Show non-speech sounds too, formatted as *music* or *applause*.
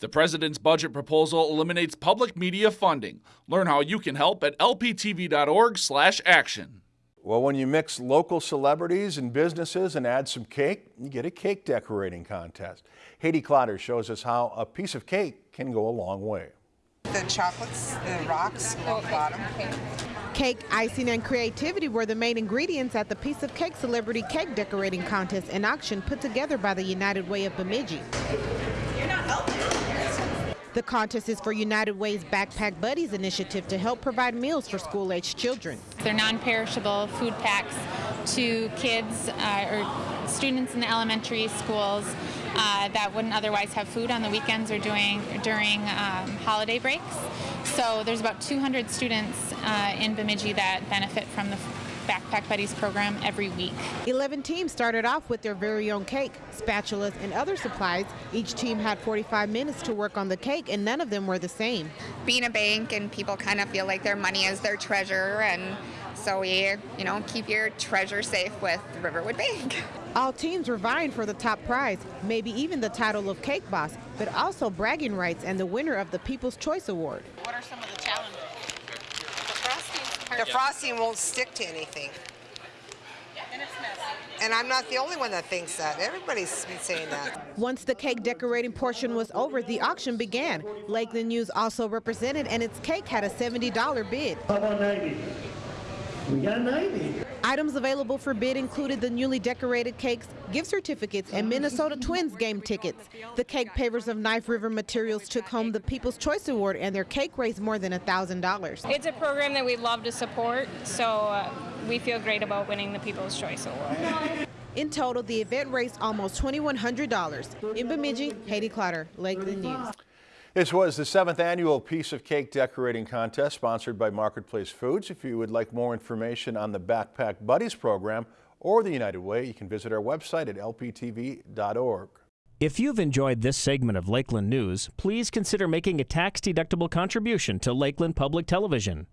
The president's budget proposal eliminates public media funding. Learn how you can help at lptv.org/action. Well, when you mix local celebrities and businesses and add some cake, you get a cake decorating contest. Haiti Clotter shows us how a piece of cake can go a long way. The chocolates, the rocks along the bottom. Cake, icing, and creativity were the main ingredients at the Piece of Cake Celebrity Cake Decorating Contest and auction put together by the United Way of Bemidji. The contest is for United Way's Backpack Buddies initiative to help provide meals for school-aged children. They're non-perishable food packs to kids uh, or students in the elementary schools uh, that wouldn't otherwise have food on the weekends or doing during um, holiday breaks. So there's about 200 students uh, in Bemidji that benefit from the Backpack Buddies program every week. 11 teams started off with their very own cake, spatulas, and other supplies. Each team had 45 minutes to work on the cake, and none of them were the same. Being a bank and people kind of feel like their money is their treasure, and so we, you know, keep your treasure safe with Riverwood Bank. *laughs* All teams were vying for the top prize, maybe even the title of Cake Boss, but also bragging rights and the winner of the People's Choice Award. What are some of the challenges? The frosting won't stick to anything. And it's messy. And I'm not the only one that thinks that. Everybody's been saying that. *laughs* Once the cake decorating portion was over, the auction began. Lakeland News also represented, and its cake had a $70 bid. How about 90? We got 90. Items available for bid included the newly decorated cakes, gift certificates, and Minnesota Twins game tickets. The cake pavers of Knife River Materials took home the People's Choice Award, and their cake raised more than $1,000. It's a program that we love to support, so uh, we feel great about winning the People's Choice Award. In total, the event raised almost $2,100. In Bemidji, Haiti Clotter, Lakeland News. This was the seventh annual Piece of Cake Decorating Contest sponsored by Marketplace Foods. If you would like more information on the Backpack Buddies program or the United Way, you can visit our website at lptv.org. If you've enjoyed this segment of Lakeland News, please consider making a tax-deductible contribution to Lakeland Public Television.